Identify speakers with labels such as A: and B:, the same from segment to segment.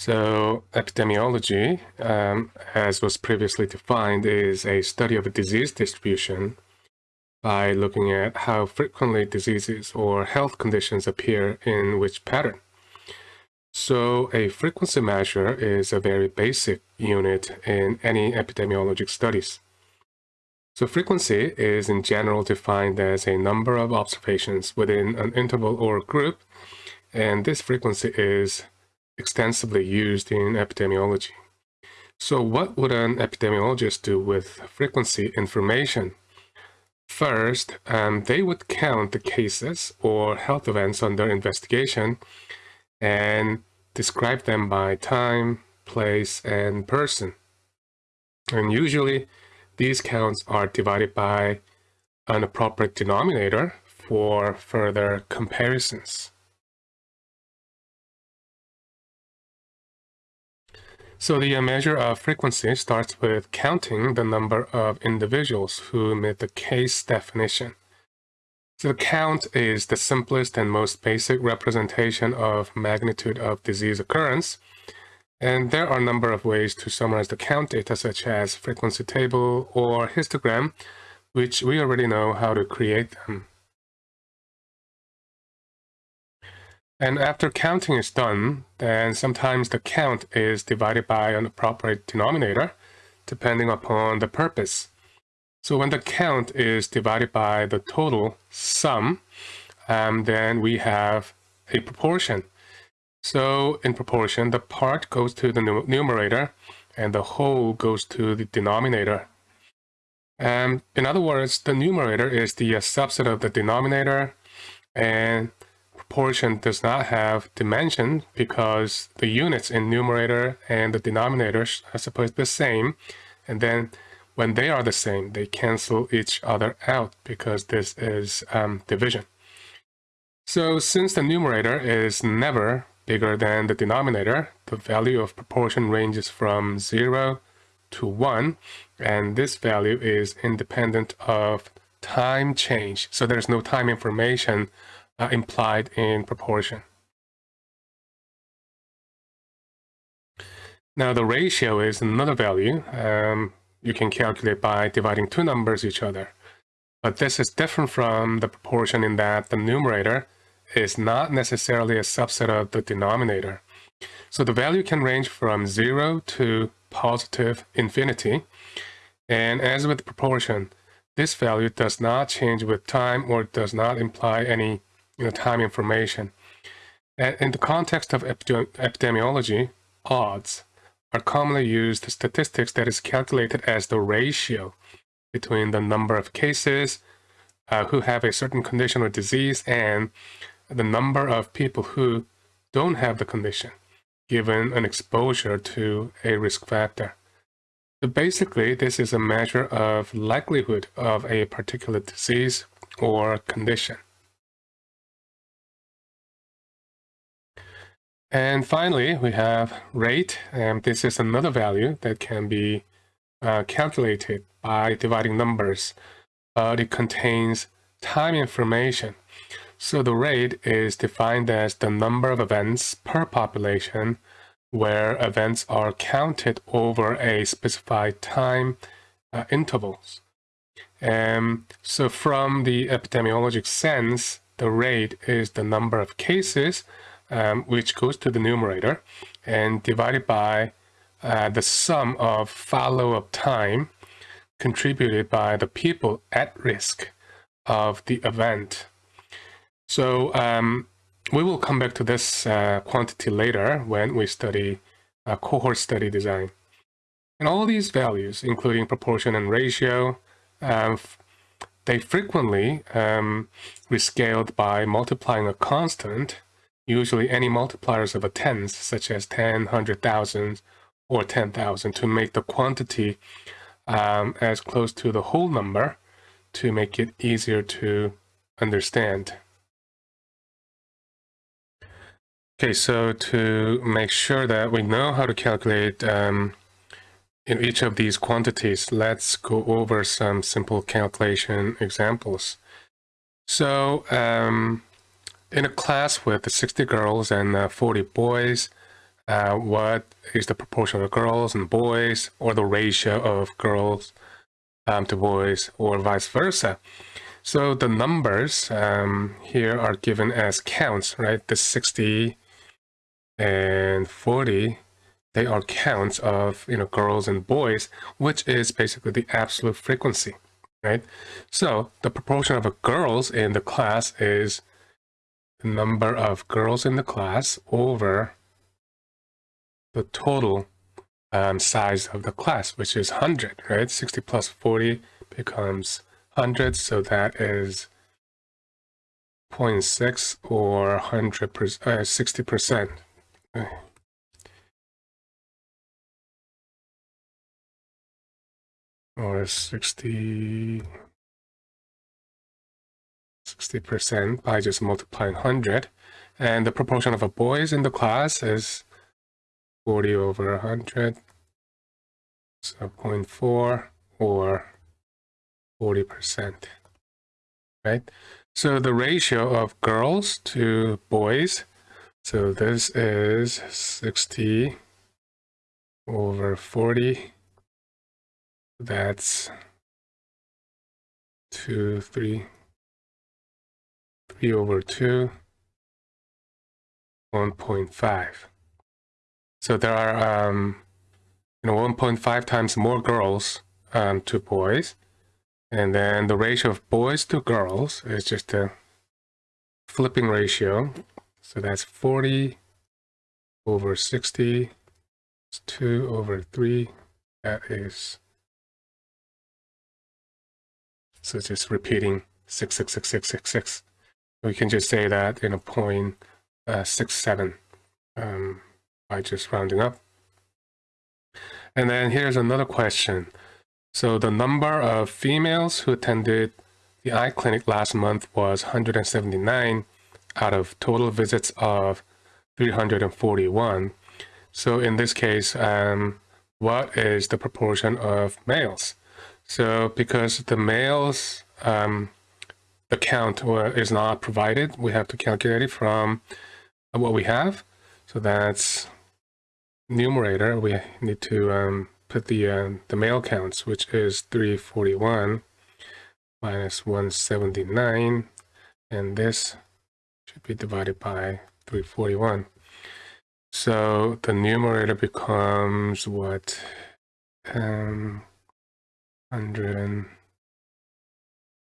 A: So epidemiology, um, as was previously defined, is a study of a disease distribution by looking at how frequently diseases or health conditions appear in which pattern. So a frequency measure is a very basic unit in any epidemiologic studies. So frequency is in general defined as a number of observations within an interval or group, and this frequency is extensively used in epidemiology. So what would an epidemiologist do with frequency information? First, um, they would count the cases or health events under investigation and describe them by time, place, and person. And usually, these counts are divided by an appropriate denominator for further comparisons. So the uh, measure of frequency starts with counting the number of individuals who meet the case definition. So the count is the simplest and most basic representation of magnitude of disease occurrence. And there are a number of ways to summarize the count data such as frequency table or histogram, which we already know how to create them. And after counting is done, then sometimes the count is divided by an appropriate denominator, depending upon the purpose. So when the count is divided by the total sum, um, then we have a proportion. So in proportion, the part goes to the numerator and the whole goes to the denominator. Um, in other words, the numerator is the uh, subset of the denominator and proportion does not have dimension because the units in numerator and the denominator are supposed to be the same. And then when they are the same, they cancel each other out because this is um, division. So since the numerator is never bigger than the denominator, the value of proportion ranges from 0 to 1, and this value is independent of time change. So there's no time information uh, implied in proportion. Now the ratio is another value um, you can calculate by dividing two numbers each other. But this is different from the proportion in that the numerator is not necessarily a subset of the denominator. So the value can range from 0 to positive infinity. And as with proportion, this value does not change with time or does not imply any you know, time information. And in the context of epidemiology, odds are commonly used statistics that is calculated as the ratio between the number of cases uh, who have a certain condition or disease and the number of people who don't have the condition, given an exposure to a risk factor. So basically, this is a measure of likelihood of a particular disease or condition. And finally, we have rate. And this is another value that can be uh, calculated by dividing numbers, but it contains time information. So the rate is defined as the number of events per population where events are counted over a specified time uh, intervals. And so from the epidemiologic sense, the rate is the number of cases um, which goes to the numerator and divided by uh, the sum of follow-up time contributed by the people at risk of the event. So um, we will come back to this uh, quantity later when we study uh, cohort study design. And all these values, including proportion and ratio, um, they frequently um, rescaled by multiplying a constant usually any multipliers of a tens, such as 10, 100,000, or 10,000 to make the quantity um, as close to the whole number to make it easier to understand. Okay, so to make sure that we know how to calculate um, in each of these quantities, let's go over some simple calculation examples. So um, in a class with 60 girls and uh, 40 boys, uh, what is the proportion of girls and boys, or the ratio of girls um, to boys, or vice versa. So the numbers um, here are given as counts, right? The 60 and 40, they are counts of you know girls and boys, which is basically the absolute frequency, right? So the proportion of girls in the class is the number of girls in the class over the total um, size of the class, which is 100, right? 60 plus 40 becomes 100, so that is 0.6 or 100 per, uh, 60%. Or 60 60% by just multiplying 100. And the proportion of boys in the class is 40 over 100. So 0.4 or 40%, right? So the ratio of girls to boys, so this is 60 over 40. That's 2, 3, 3 over 2, 1.5. So there are, um, you know, 1.5 times more girls um, to boys. And then the ratio of boys to girls is just a flipping ratio. So that's 40 over 60. It's 2 over 3. That is, so it's just repeating 66666. We can just say that in a point uh, six seven um, by just rounding up. And then here's another question. So the number of females who attended the eye clinic last month was 179 out of total visits of 341. So in this case, um, what is the proportion of males? So because the males um, the count is not provided. We have to calculate it from what we have. So that's numerator. We need to um, put the uh, the male counts, which is 341 minus 179, and this should be divided by 341. So the numerator becomes what? Um, 100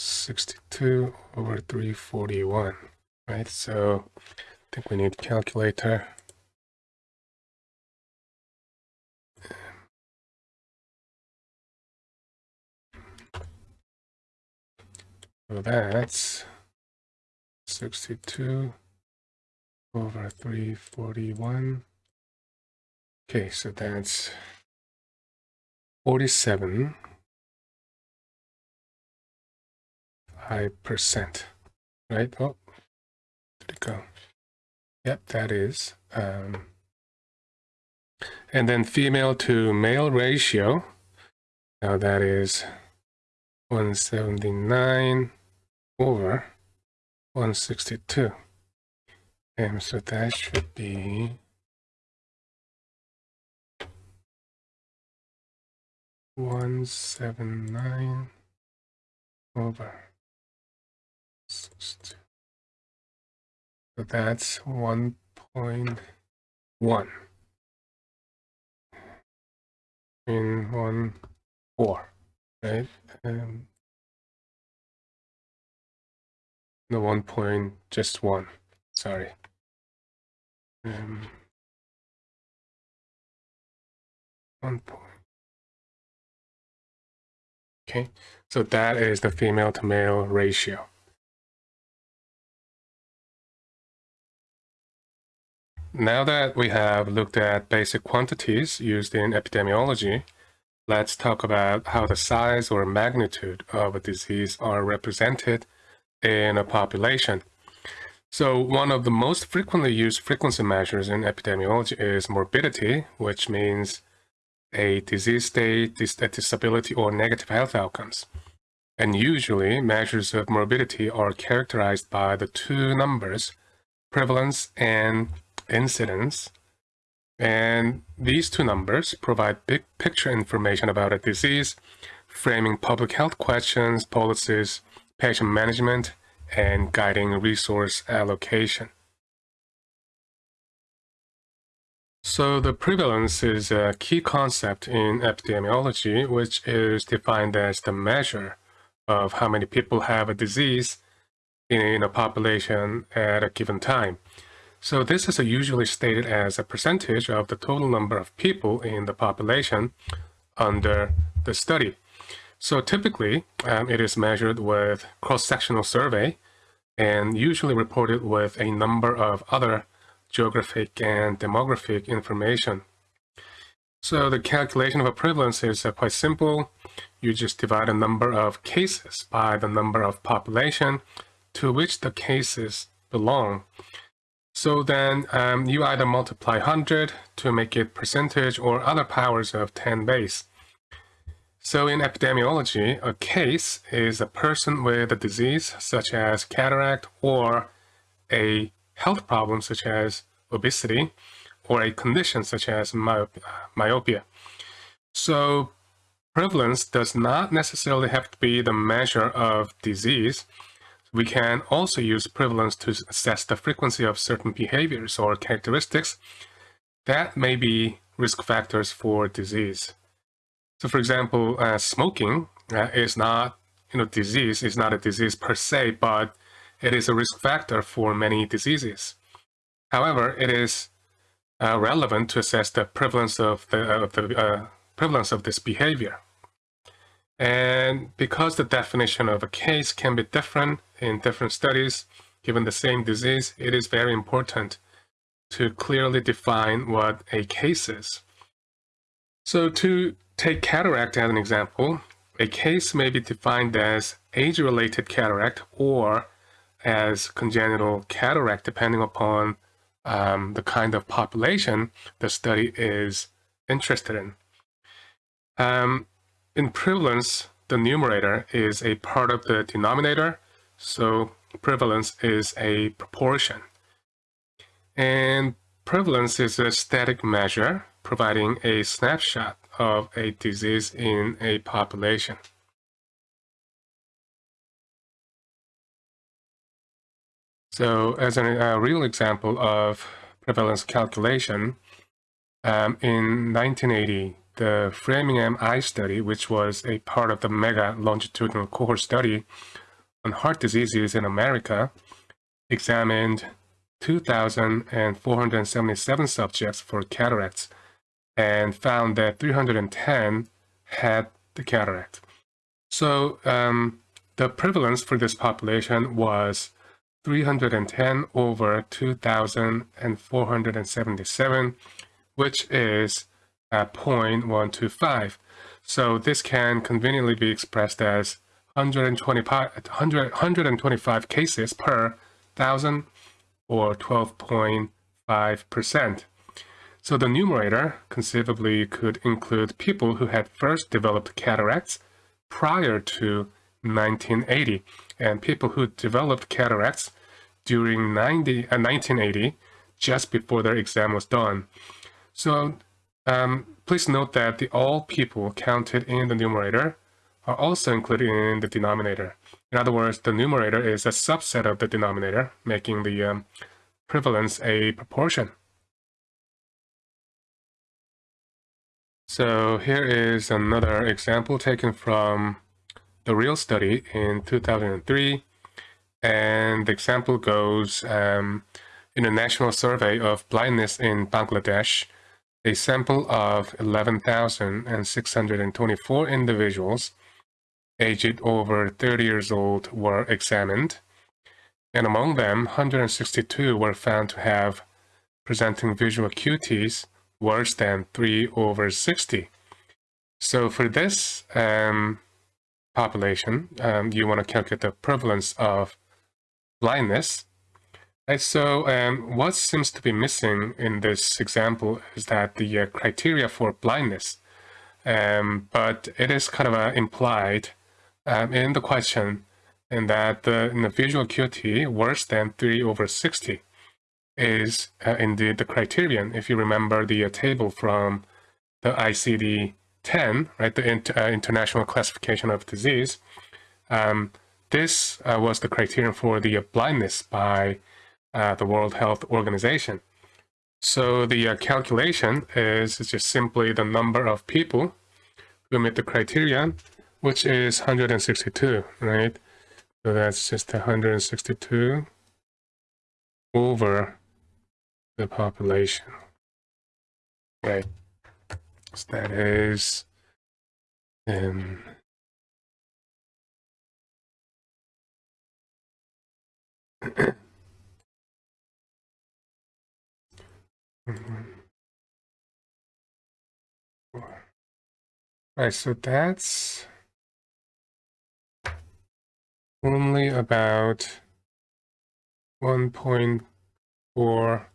A: 62 over 341, right? So I think we need calculator. So that's 62 over 341. Okay, so that's 47 5%, right? Oh, did it go? Yep, that is. Um, and then female to male ratio, now that is 179 over 162. And so that should be one seven nine over so that's 1.1 in 1, 4, right? Um, no, 1 point, just 1, sorry. Um, 1 point. Okay, so that is the female to male ratio. Now that we have looked at basic quantities used in epidemiology, let's talk about how the size or magnitude of a disease are represented in a population. So one of the most frequently used frequency measures in epidemiology is morbidity, which means a disease state, dis a disability, or negative health outcomes. And usually, measures of morbidity are characterized by the two numbers, prevalence and incidence. And these two numbers provide big picture information about a disease, framing public health questions, policies, patient management, and guiding resource allocation. So the prevalence is a key concept in epidemiology, which is defined as the measure of how many people have a disease in a population at a given time. So this is usually stated as a percentage of the total number of people in the population under the study. So typically, um, it is measured with cross-sectional survey and usually reported with a number of other geographic and demographic information. So the calculation of a prevalence is uh, quite simple. You just divide the number of cases by the number of population to which the cases belong. So then um, you either multiply 100 to make it percentage or other powers of 10 base. So in epidemiology, a case is a person with a disease such as cataract or a health problem such as obesity or a condition such as myopia. So prevalence does not necessarily have to be the measure of disease. We can also use prevalence to assess the frequency of certain behaviors or characteristics that may be risk factors for disease. So for example, uh, smoking uh, is not, you know, disease is not a disease per se, but it is a risk factor for many diseases. However, it is uh, relevant to assess the prevalence of the, uh, the uh, prevalence of this behavior. And because the definition of a case can be different in different studies, given the same disease, it is very important to clearly define what a case is. So to take cataract as an example, a case may be defined as age-related cataract or as congenital cataract, depending upon um, the kind of population the study is interested in. Um, in prevalence, the numerator is a part of the denominator, so prevalence is a proportion. And prevalence is a static measure providing a snapshot of a disease in a population. So as a, real example of prevalence calculation, um, in 1980, the Framingham Eye Study, which was a part of the mega longitudinal cohort study on heart diseases in America, examined 2,477 subjects for cataracts and found that 310 had the cataract. So um, the prevalence for this population was 310 over 2,477, which is at 0.125. So this can conveniently be expressed as 125, 100, 125 cases per thousand or 12.5%. So the numerator conceivably could include people who had first developed cataracts prior to 1980 and people who developed cataracts during 90, uh, 1980 just before their exam was done. So um, please note that the all people counted in the numerator are also included in the denominator. In other words, the numerator is a subset of the denominator, making the um, prevalence a proportion. So here is another example taken from the real study in 2003. And the example goes um, in a national survey of blindness in Bangladesh, a sample of 11,624 individuals aged over 30 years old were examined. And among them, 162 were found to have presenting visual acuities worse than 3 over 60. So for this um, population, um, you want to calculate the prevalence of blindness. So um, what seems to be missing in this example is that the uh, criteria for blindness, um, but it is kind of uh, implied um, in the question in that the, in the visual acuity worse than 3 over 60. is uh, indeed the criterion. If you remember the uh, table from the ICD-10, right, the inter uh, International Classification of Disease, um, this uh, was the criterion for the blindness by uh, the World Health Organization. So the uh, calculation is just simply the number of people who meet the criterion, which is 162, right? So that's just 162 over the population, right? So that is um, Right, so that's only about 1.4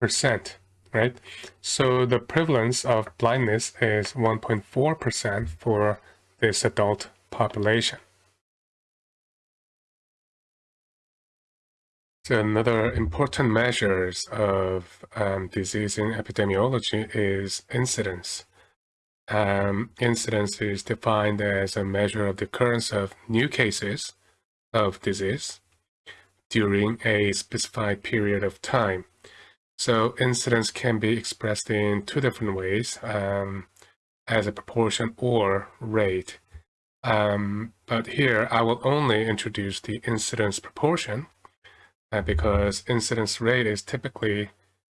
A: percent, right? So the prevalence of blindness is 1.4 percent for this adult population. Another important measures of um, disease in epidemiology is incidence. Um, incidence is defined as a measure of the occurrence of new cases of disease during a specified period of time. So incidence can be expressed in two different ways, um, as a proportion or rate. Um, but here I will only introduce the incidence proportion because incidence rate is typically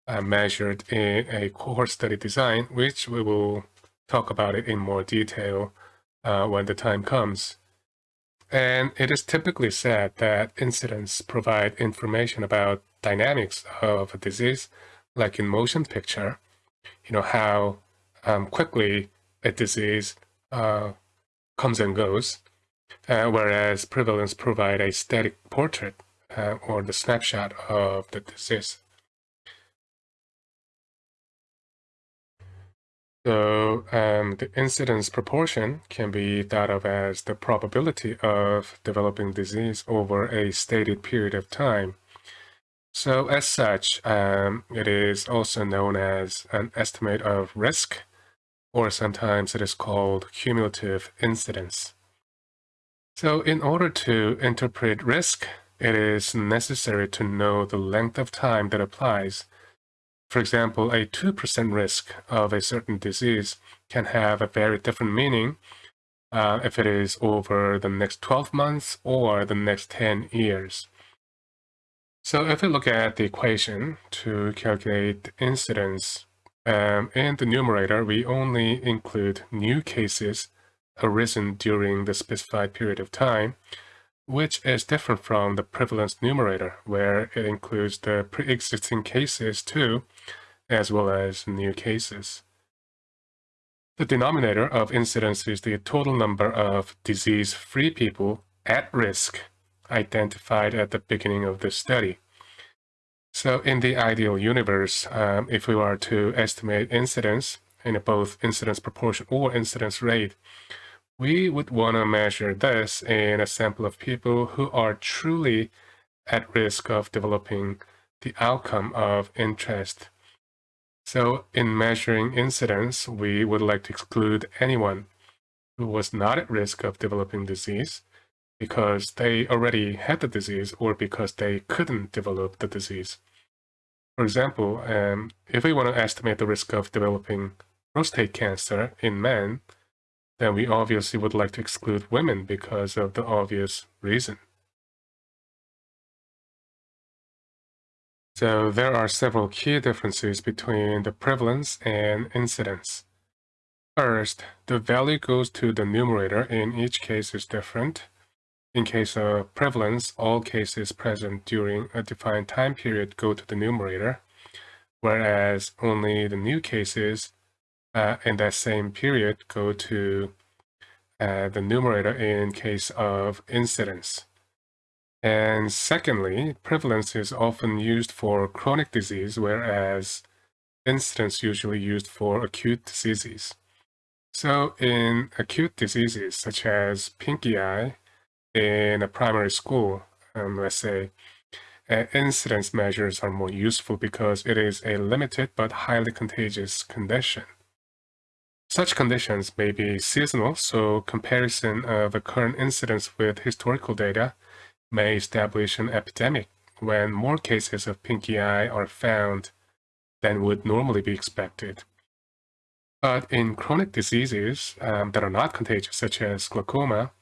A: uh, measured in a cohort study design, which we will talk about it in more detail uh, when the time comes. And it is typically said that incidence provide information about dynamics of a disease, like in motion picture, you know, how um, quickly a disease uh, comes and goes, uh, whereas prevalence provide a static portrait uh, or the snapshot of the disease. So um, the incidence proportion can be thought of as the probability of developing disease over a stated period of time. So as such, um, it is also known as an estimate of risk, or sometimes it is called cumulative incidence. So in order to interpret risk, it is necessary to know the length of time that applies for example, a 2% risk of a certain disease can have a very different meaning uh, if it is over the next 12 months or the next 10 years. So if we look at the equation to calculate incidence, um, in the numerator, we only include new cases arisen during the specified period of time, which is different from the prevalence numerator, where it includes the pre-existing cases too, as well as new cases. The denominator of incidence is the total number of disease-free people at risk identified at the beginning of the study. So in the ideal universe, um, if we were to estimate incidence in both incidence proportion or incidence rate, we would want to measure this in a sample of people who are truly at risk of developing the outcome of interest. So in measuring incidence, we would like to exclude anyone who was not at risk of developing disease because they already had the disease or because they couldn't develop the disease. For example, um, if we want to estimate the risk of developing prostate cancer in men, then we obviously would like to exclude women because of the obvious reason. So there are several key differences between the prevalence and incidence. First, the value goes to the numerator in each case is different. In case of prevalence, all cases present during a defined time period go to the numerator, whereas only the new cases in that same period go to uh, the numerator in case of incidence. And secondly, prevalence is often used for chronic disease, whereas incidence usually used for acute diseases. So in acute diseases such as pinky eye in a primary school, um, let's say, uh, incidence measures are more useful because it is a limited but highly contagious condition. Such conditions may be seasonal, so comparison of the current incidence with historical data may establish an epidemic when more cases of pinky eye are found than would normally be expected. But in chronic diseases um, that are not contagious, such as glaucoma,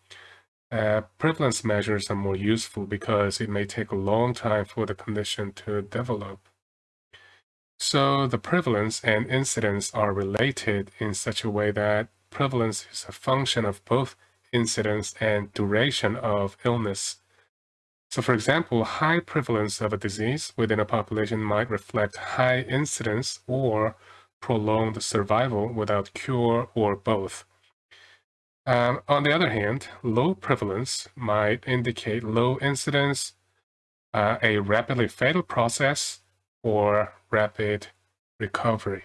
A: uh, prevalence measures are more useful because it may take a long time for the condition to develop. So the prevalence and incidence are related in such a way that prevalence is a function of both incidence and duration of illness. So for example, high prevalence of a disease within a population might reflect high incidence or prolonged survival without cure or both. Um, on the other hand, low prevalence might indicate low incidence, uh, a rapidly fatal process, or rapid recovery.